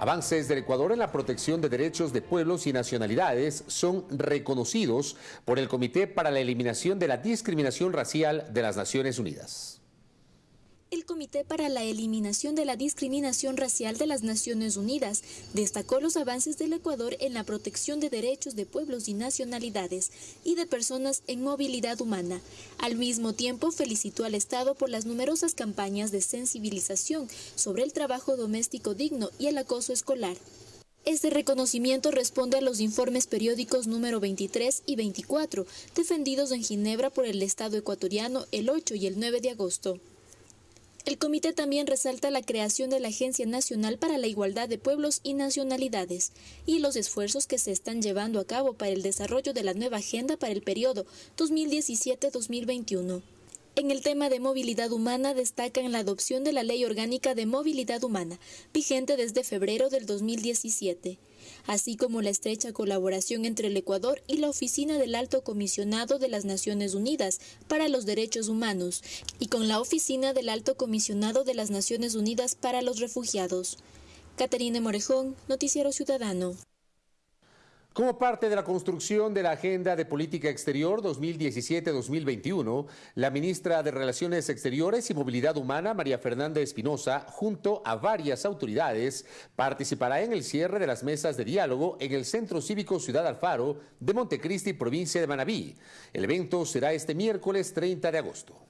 Avances del Ecuador en la protección de derechos de pueblos y nacionalidades son reconocidos por el Comité para la Eliminación de la Discriminación Racial de las Naciones Unidas. El Comité para la Eliminación de la Discriminación Racial de las Naciones Unidas destacó los avances del Ecuador en la protección de derechos de pueblos y nacionalidades y de personas en movilidad humana. Al mismo tiempo, felicitó al Estado por las numerosas campañas de sensibilización sobre el trabajo doméstico digno y el acoso escolar. Este reconocimiento responde a los informes periódicos número 23 y 24, defendidos en Ginebra por el Estado ecuatoriano el 8 y el 9 de agosto. El comité también resalta la creación de la Agencia Nacional para la Igualdad de Pueblos y Nacionalidades y los esfuerzos que se están llevando a cabo para el desarrollo de la nueva agenda para el periodo 2017-2021. En el tema de movilidad humana destacan la adopción de la Ley Orgánica de Movilidad Humana, vigente desde febrero del 2017 así como la estrecha colaboración entre el Ecuador y la Oficina del Alto Comisionado de las Naciones Unidas para los Derechos Humanos y con la Oficina del Alto Comisionado de las Naciones Unidas para los Refugiados. Caterina Morejón, Noticiero Ciudadano. Como parte de la construcción de la Agenda de Política Exterior 2017-2021, la ministra de Relaciones Exteriores y Movilidad Humana, María Fernanda Espinosa, junto a varias autoridades, participará en el cierre de las mesas de diálogo en el Centro Cívico Ciudad Alfaro de Montecristi, provincia de Manabí. El evento será este miércoles 30 de agosto.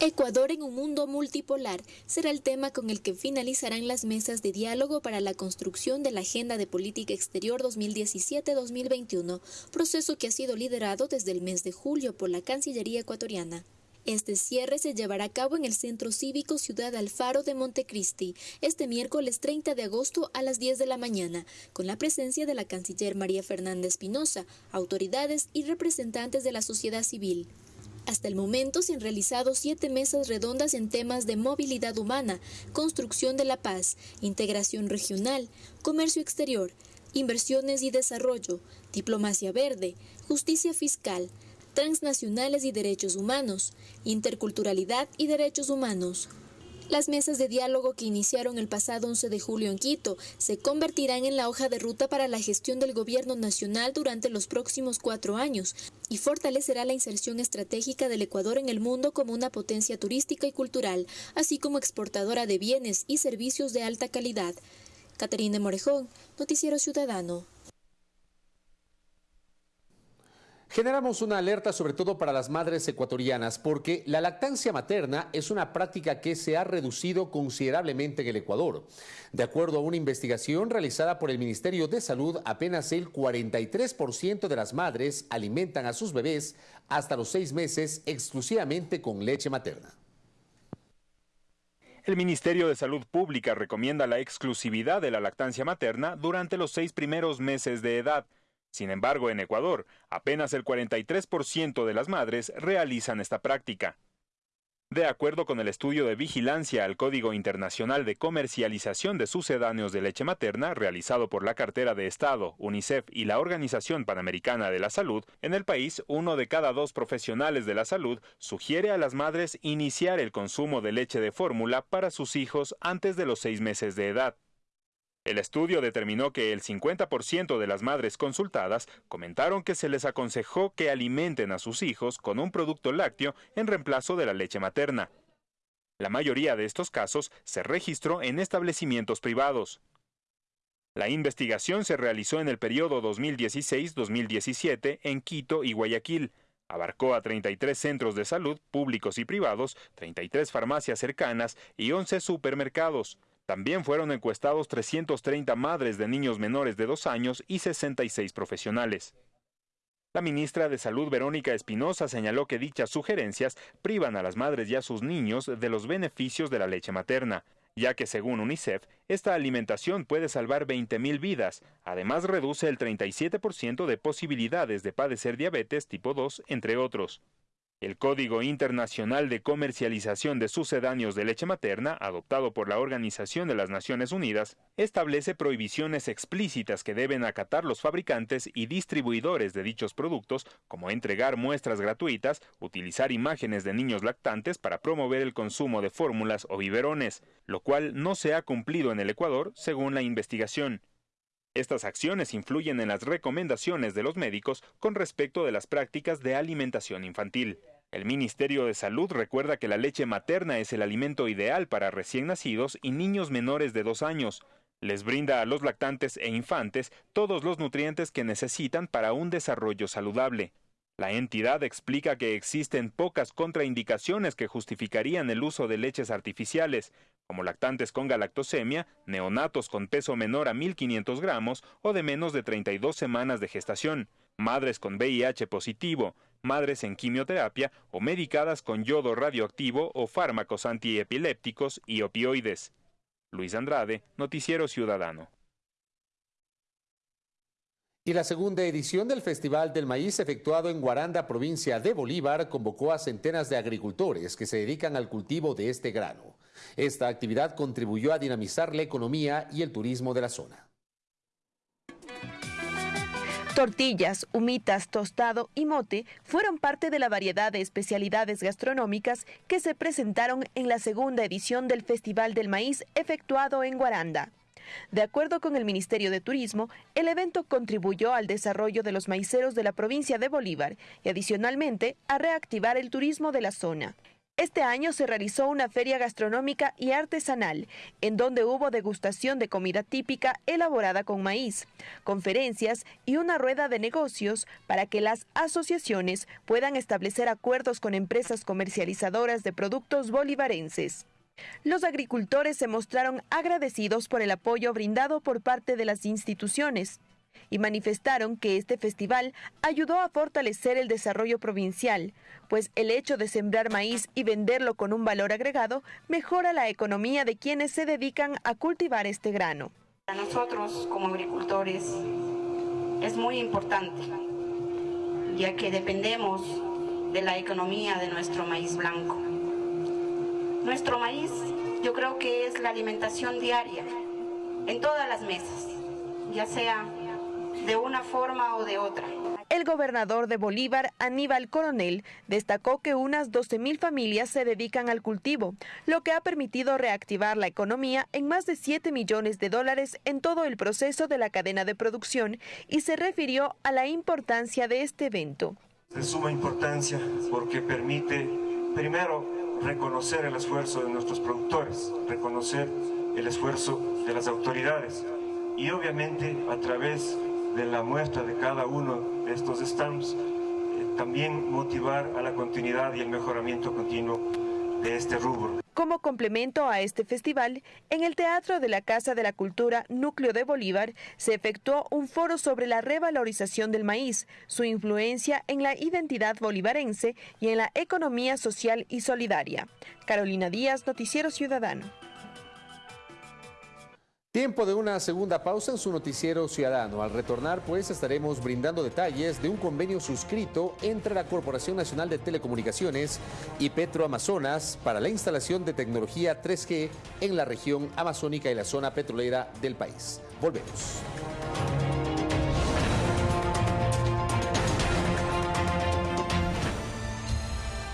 Ecuador en un mundo multipolar será el tema con el que finalizarán las mesas de diálogo para la construcción de la Agenda de Política Exterior 2017-2021, proceso que ha sido liderado desde el mes de julio por la Cancillería ecuatoriana. Este cierre se llevará a cabo en el Centro Cívico Ciudad Alfaro de Montecristi este miércoles 30 de agosto a las 10 de la mañana, con la presencia de la canciller María Fernanda Espinosa, autoridades y representantes de la sociedad civil. Hasta el momento se han realizado siete mesas redondas en temas de movilidad humana, construcción de la paz, integración regional, comercio exterior, inversiones y desarrollo, diplomacia verde, justicia fiscal, transnacionales y derechos humanos, interculturalidad y derechos humanos. Las mesas de diálogo que iniciaron el pasado 11 de julio en Quito se convertirán en la hoja de ruta para la gestión del gobierno nacional durante los próximos cuatro años y fortalecerá la inserción estratégica del Ecuador en el mundo como una potencia turística y cultural, así como exportadora de bienes y servicios de alta calidad. Caterina Morejón, Noticiero Ciudadano. Generamos una alerta sobre todo para las madres ecuatorianas porque la lactancia materna es una práctica que se ha reducido considerablemente en el Ecuador. De acuerdo a una investigación realizada por el Ministerio de Salud, apenas el 43% de las madres alimentan a sus bebés hasta los seis meses exclusivamente con leche materna. El Ministerio de Salud Pública recomienda la exclusividad de la lactancia materna durante los seis primeros meses de edad sin embargo, en Ecuador, apenas el 43% de las madres realizan esta práctica. De acuerdo con el estudio de vigilancia al Código Internacional de Comercialización de Sucedáneos de Leche Materna, realizado por la Cartera de Estado, UNICEF y la Organización Panamericana de la Salud, en el país uno de cada dos profesionales de la salud sugiere a las madres iniciar el consumo de leche de fórmula para sus hijos antes de los seis meses de edad. El estudio determinó que el 50% de las madres consultadas comentaron que se les aconsejó que alimenten a sus hijos con un producto lácteo en reemplazo de la leche materna. La mayoría de estos casos se registró en establecimientos privados. La investigación se realizó en el periodo 2016-2017 en Quito y Guayaquil. Abarcó a 33 centros de salud públicos y privados, 33 farmacias cercanas y 11 supermercados. También fueron encuestados 330 madres de niños menores de dos años y 66 profesionales. La ministra de Salud Verónica Espinosa señaló que dichas sugerencias privan a las madres y a sus niños de los beneficios de la leche materna, ya que según UNICEF, esta alimentación puede salvar 20.000 vidas, además reduce el 37% de posibilidades de padecer diabetes tipo 2, entre otros. El Código Internacional de Comercialización de Sucedáneos de Leche Materna, adoptado por la Organización de las Naciones Unidas, establece prohibiciones explícitas que deben acatar los fabricantes y distribuidores de dichos productos, como entregar muestras gratuitas, utilizar imágenes de niños lactantes para promover el consumo de fórmulas o biberones, lo cual no se ha cumplido en el Ecuador, según la investigación. Estas acciones influyen en las recomendaciones de los médicos con respecto de las prácticas de alimentación infantil. El Ministerio de Salud recuerda que la leche materna es el alimento ideal para recién nacidos y niños menores de dos años. Les brinda a los lactantes e infantes todos los nutrientes que necesitan para un desarrollo saludable. La entidad explica que existen pocas contraindicaciones que justificarían el uso de leches artificiales, como lactantes con galactosemia, neonatos con peso menor a 1.500 gramos o de menos de 32 semanas de gestación, madres con VIH positivo, madres en quimioterapia o medicadas con yodo radioactivo o fármacos antiepilépticos y opioides. Luis Andrade, Noticiero Ciudadano. Y la segunda edición del Festival del Maíz efectuado en Guaranda, provincia de Bolívar, convocó a centenas de agricultores que se dedican al cultivo de este grano. Esta actividad contribuyó a dinamizar la economía y el turismo de la zona. Tortillas, humitas, tostado y mote fueron parte de la variedad de especialidades gastronómicas que se presentaron en la segunda edición del Festival del Maíz efectuado en Guaranda. De acuerdo con el Ministerio de Turismo, el evento contribuyó al desarrollo de los maiceros de la provincia de Bolívar y adicionalmente a reactivar el turismo de la zona. Este año se realizó una feria gastronómica y artesanal, en donde hubo degustación de comida típica elaborada con maíz, conferencias y una rueda de negocios para que las asociaciones puedan establecer acuerdos con empresas comercializadoras de productos bolivarenses. Los agricultores se mostraron agradecidos por el apoyo brindado por parte de las instituciones y manifestaron que este festival ayudó a fortalecer el desarrollo provincial, pues el hecho de sembrar maíz y venderlo con un valor agregado mejora la economía de quienes se dedican a cultivar este grano. Para nosotros como agricultores es muy importante, ya que dependemos de la economía de nuestro maíz blanco. Nuestro maíz yo creo que es la alimentación diaria en todas las mesas, ya sea de una forma o de otra. El gobernador de Bolívar, Aníbal Coronel, destacó que unas 12.000 familias se dedican al cultivo, lo que ha permitido reactivar la economía en más de 7 millones de dólares en todo el proceso de la cadena de producción y se refirió a la importancia de este evento. De suma importancia porque permite, primero, reconocer el esfuerzo de nuestros productores, reconocer el esfuerzo de las autoridades y obviamente a través de la muestra de cada uno de estos stamps eh, también motivar a la continuidad y el mejoramiento continuo de este rubro. Como complemento a este festival, en el Teatro de la Casa de la Cultura Núcleo de Bolívar se efectuó un foro sobre la revalorización del maíz, su influencia en la identidad bolivarense y en la economía social y solidaria. Carolina Díaz, Noticiero Ciudadano. Tiempo de una segunda pausa en su noticiero ciudadano. Al retornar, pues, estaremos brindando detalles de un convenio suscrito entre la Corporación Nacional de Telecomunicaciones y Petroamazonas para la instalación de tecnología 3G en la región amazónica y la zona petrolera del país. Volvemos.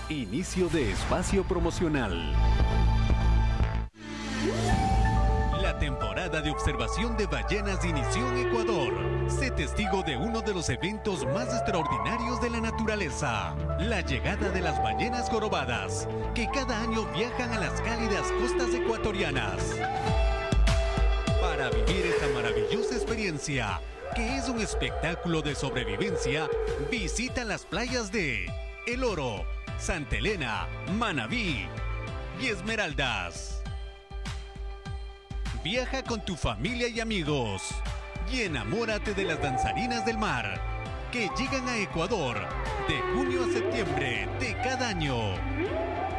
Inicio de espacio promocional de observación de ballenas inició en Ecuador. Sé testigo de uno de los eventos más extraordinarios de la naturaleza, la llegada de las ballenas jorobadas, que cada año viajan a las cálidas costas ecuatorianas. Para vivir esta maravillosa experiencia, que es un espectáculo de sobrevivencia, visita las playas de El Oro, Santa Elena, Manabí y Esmeraldas. Viaja con tu familia y amigos y enamórate de las danzarinas del mar que llegan a Ecuador de junio a septiembre de cada año.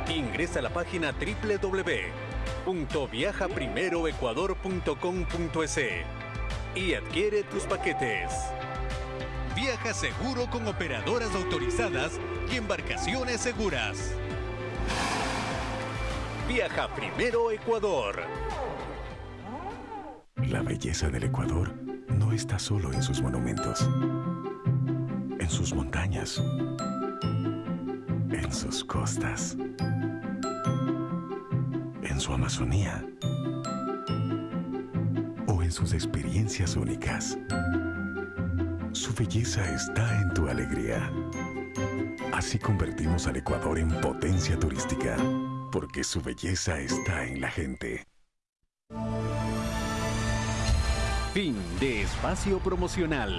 Ingresa a la página www.viajaprimeroecuador.com.es y adquiere tus paquetes. Viaja seguro con operadoras autorizadas y embarcaciones seguras. Viaja primero Ecuador. La belleza del Ecuador no está solo en sus monumentos, en sus montañas, en sus costas, en su Amazonía o en sus experiencias únicas. Su belleza está en tu alegría. Así convertimos al Ecuador en potencia turística, porque su belleza está en la gente. Fin de espacio promocional.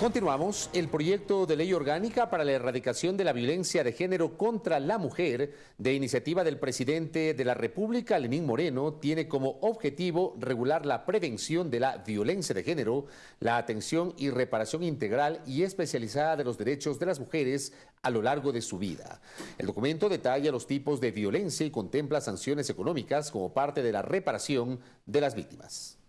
Continuamos. El proyecto de ley orgánica para la erradicación de la violencia de género contra la mujer de iniciativa del presidente de la República, Lenín Moreno, tiene como objetivo regular la prevención de la violencia de género, la atención y reparación integral y especializada de los derechos de las mujeres a lo largo de su vida. El documento detalla los tipos de violencia y contempla sanciones económicas como parte de la reparación de las víctimas.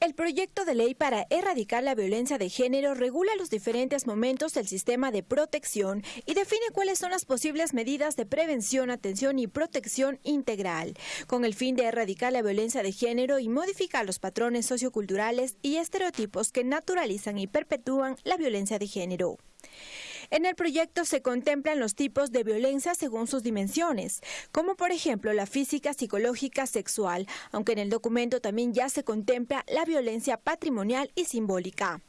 El proyecto de ley para erradicar la violencia de género regula los diferentes momentos del sistema de protección y define cuáles son las posibles medidas de prevención, atención y protección integral, con el fin de erradicar la violencia de género y modificar los patrones socioculturales y estereotipos que naturalizan y perpetúan la violencia de género. En el proyecto se contemplan los tipos de violencia según sus dimensiones, como por ejemplo la física, psicológica, sexual, aunque en el documento también ya se contempla la violencia patrimonial y simbólica.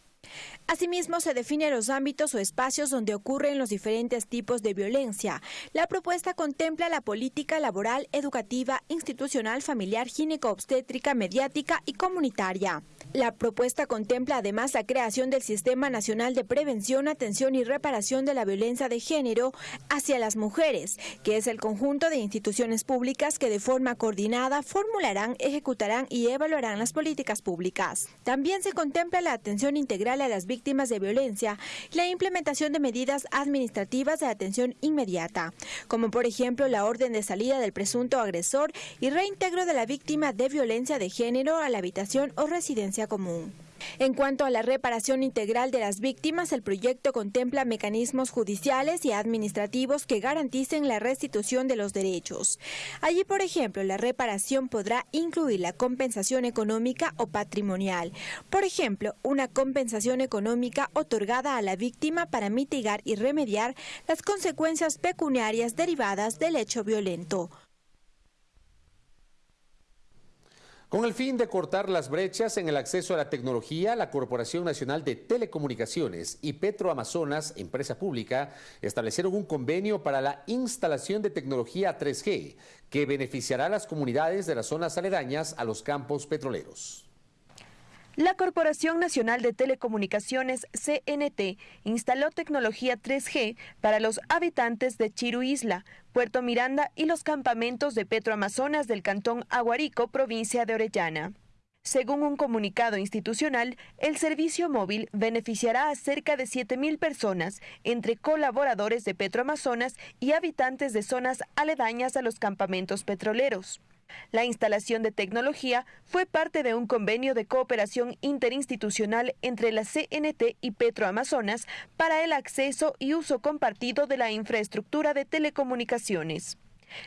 Asimismo, se definen los ámbitos o espacios donde ocurren los diferentes tipos de violencia. La propuesta contempla la política laboral, educativa, institucional, familiar, gineco-obstétrica, mediática y comunitaria. La propuesta contempla además la creación del Sistema Nacional de Prevención, Atención y Reparación de la Violencia de Género hacia las mujeres, que es el conjunto de instituciones públicas que de forma coordinada formularán, ejecutarán y evaluarán las políticas públicas. También se contempla la atención integral a las víctimas de violencia y la implementación de medidas administrativas de atención inmediata, como por ejemplo la orden de salida del presunto agresor y reintegro de la víctima de violencia de género a la habitación o residencia común. En cuanto a la reparación integral de las víctimas, el proyecto contempla mecanismos judiciales y administrativos que garanticen la restitución de los derechos. Allí, por ejemplo, la reparación podrá incluir la compensación económica o patrimonial. Por ejemplo, una compensación económica otorgada a la víctima para mitigar y remediar las consecuencias pecuniarias derivadas del hecho violento. Con el fin de cortar las brechas en el acceso a la tecnología, la Corporación Nacional de Telecomunicaciones y Petroamazonas, empresa pública, establecieron un convenio para la instalación de tecnología 3G que beneficiará a las comunidades de las zonas aledañas a los campos petroleros. La Corporación Nacional de Telecomunicaciones, CNT, instaló tecnología 3G para los habitantes de Chiru Isla, Puerto Miranda y los campamentos de Petroamazonas del Cantón Aguarico, provincia de Orellana. Según un comunicado institucional, el servicio móvil beneficiará a cerca de 7.000 personas, entre colaboradores de Petroamazonas y habitantes de zonas aledañas a los campamentos petroleros. La instalación de tecnología fue parte de un convenio de cooperación interinstitucional entre la CNT y Petroamazonas para el acceso y uso compartido de la infraestructura de telecomunicaciones.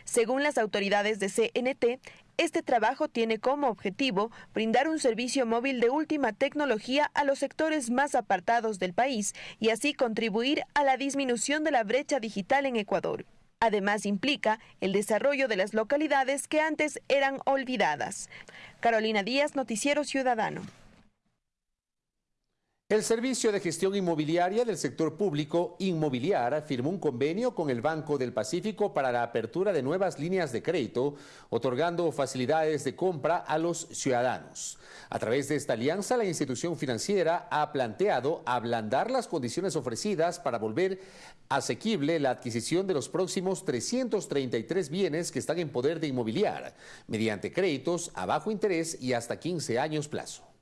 Según las autoridades de CNT, este trabajo tiene como objetivo brindar un servicio móvil de última tecnología a los sectores más apartados del país y así contribuir a la disminución de la brecha digital en Ecuador. Además, implica el desarrollo de las localidades que antes eran olvidadas. Carolina Díaz, Noticiero Ciudadano. El Servicio de Gestión Inmobiliaria del Sector Público Inmobiliar firmó un convenio con el Banco del Pacífico para la apertura de nuevas líneas de crédito, otorgando facilidades de compra a los ciudadanos. A través de esta alianza, la institución financiera ha planteado ablandar las condiciones ofrecidas para volver asequible la adquisición de los próximos 333 bienes que están en poder de inmobiliar, mediante créditos a bajo interés y hasta 15 años plazo.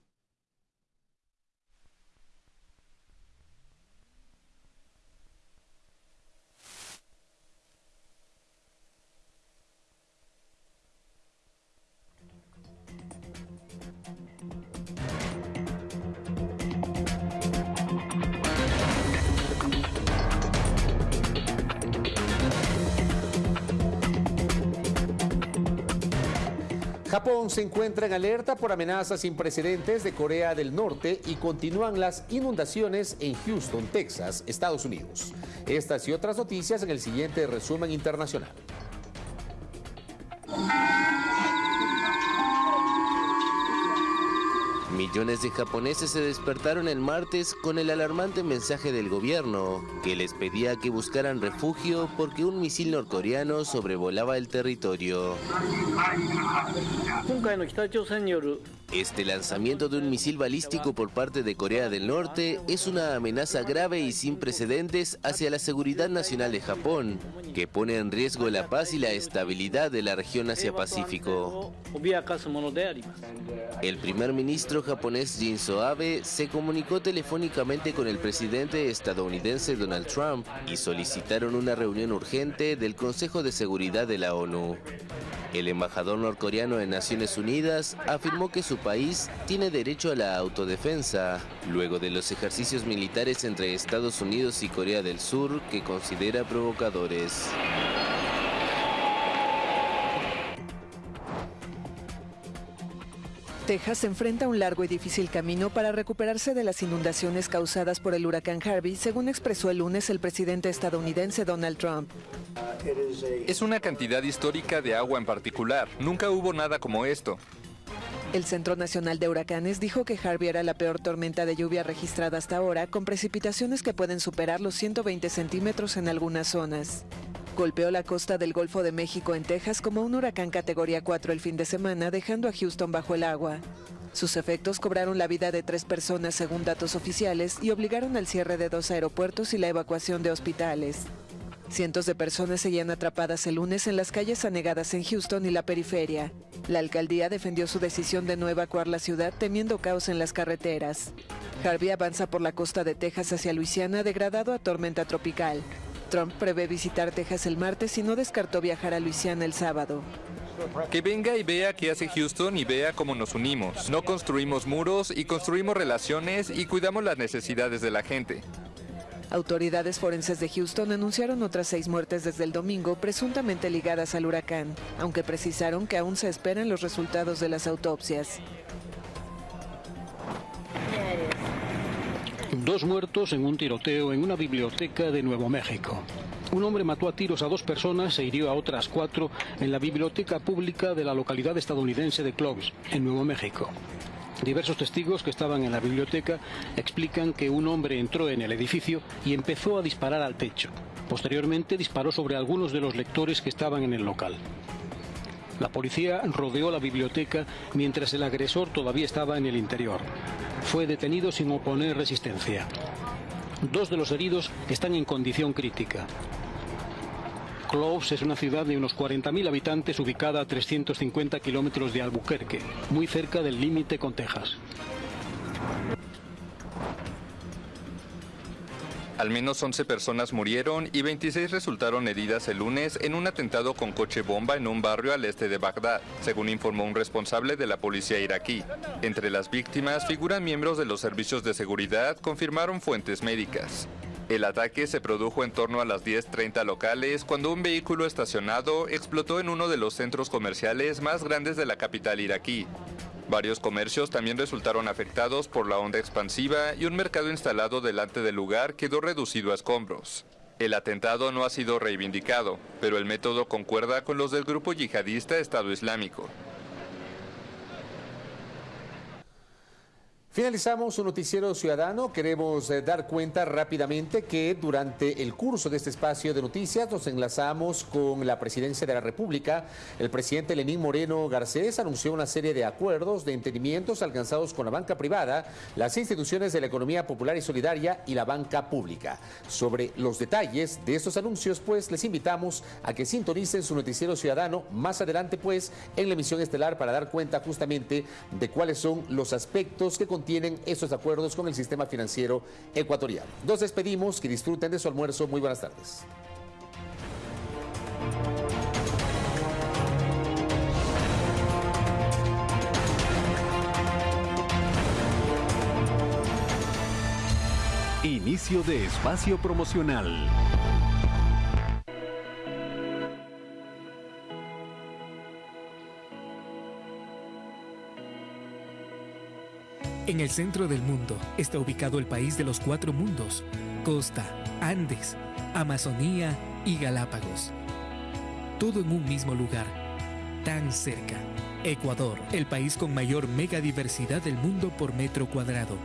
Japón se encuentra en alerta por amenazas sin precedentes de Corea del Norte y continúan las inundaciones en Houston, Texas, Estados Unidos. Estas y otras noticias en el siguiente resumen internacional. Millones de japoneses se despertaron el martes con el alarmante mensaje del gobierno que les pedía que buscaran refugio porque un misil norcoreano sobrevolaba el territorio. Este lanzamiento de un misil balístico por parte de Corea del Norte es una amenaza grave y sin precedentes hacia la seguridad nacional de Japón, que pone en riesgo la paz y la estabilidad de la región Asia-Pacífico. El primer ministro japonés Shinzo Abe se comunicó telefónicamente con el presidente estadounidense Donald Trump y solicitaron una reunión urgente del Consejo de Seguridad de la ONU. El embajador norcoreano en Naciones Unidas afirmó que su país tiene derecho a la autodefensa, luego de los ejercicios militares entre Estados Unidos y Corea del Sur que considera provocadores. Texas enfrenta un largo y difícil camino para recuperarse de las inundaciones causadas por el huracán Harvey, según expresó el lunes el presidente estadounidense Donald Trump. Es una cantidad histórica de agua en particular. Nunca hubo nada como esto. El Centro Nacional de Huracanes dijo que Harvey era la peor tormenta de lluvia registrada hasta ahora, con precipitaciones que pueden superar los 120 centímetros en algunas zonas. Golpeó la costa del Golfo de México en Texas como un huracán categoría 4 el fin de semana, dejando a Houston bajo el agua. Sus efectos cobraron la vida de tres personas según datos oficiales y obligaron al cierre de dos aeropuertos y la evacuación de hospitales. Cientos de personas seguían atrapadas el lunes en las calles anegadas en Houston y la periferia. La alcaldía defendió su decisión de no evacuar la ciudad temiendo caos en las carreteras. Harvey avanza por la costa de Texas hacia Luisiana degradado a tormenta tropical. Trump prevé visitar Texas el martes y no descartó viajar a Luisiana el sábado. Que venga y vea qué hace Houston y vea cómo nos unimos. No construimos muros y construimos relaciones y cuidamos las necesidades de la gente. Autoridades forenses de Houston anunciaron otras seis muertes desde el domingo, presuntamente ligadas al huracán, aunque precisaron que aún se esperan los resultados de las autopsias. Dos muertos en un tiroteo en una biblioteca de Nuevo México. Un hombre mató a tiros a dos personas e hirió a otras cuatro en la biblioteca pública de la localidad estadounidense de Clovis, en Nuevo México. Diversos testigos que estaban en la biblioteca explican que un hombre entró en el edificio y empezó a disparar al techo. Posteriormente disparó sobre algunos de los lectores que estaban en el local. La policía rodeó la biblioteca mientras el agresor todavía estaba en el interior. Fue detenido sin oponer resistencia. Dos de los heridos están en condición crítica. Cloves es una ciudad de unos 40.000 habitantes ubicada a 350 kilómetros de Albuquerque, muy cerca del límite con Texas. Al menos 11 personas murieron y 26 resultaron heridas el lunes en un atentado con coche bomba en un barrio al este de Bagdad, según informó un responsable de la policía iraquí. Entre las víctimas figuran miembros de los servicios de seguridad, confirmaron fuentes médicas. El ataque se produjo en torno a las 10.30 locales cuando un vehículo estacionado explotó en uno de los centros comerciales más grandes de la capital iraquí. Varios comercios también resultaron afectados por la onda expansiva y un mercado instalado delante del lugar quedó reducido a escombros. El atentado no ha sido reivindicado, pero el método concuerda con los del grupo yihadista Estado Islámico. Finalizamos un noticiero ciudadano. Queremos eh, dar cuenta rápidamente que durante el curso de este espacio de noticias nos enlazamos con la presidencia de la República. El presidente Lenín Moreno Garcés anunció una serie de acuerdos de entendimientos alcanzados con la banca privada, las instituciones de la economía popular y solidaria y la banca pública. Sobre los detalles de estos anuncios, pues les invitamos a que sintonicen su noticiero ciudadano más adelante, pues en la emisión estelar para dar cuenta justamente de cuáles son los aspectos que tienen esos acuerdos con el sistema financiero ecuatoriano. Nos despedimos, que disfruten de su almuerzo. Muy buenas tardes. Inicio de espacio promocional. En el centro del mundo está ubicado el país de los cuatro mundos, costa, Andes, Amazonía y Galápagos. Todo en un mismo lugar, tan cerca. Ecuador, el país con mayor megadiversidad del mundo por metro cuadrado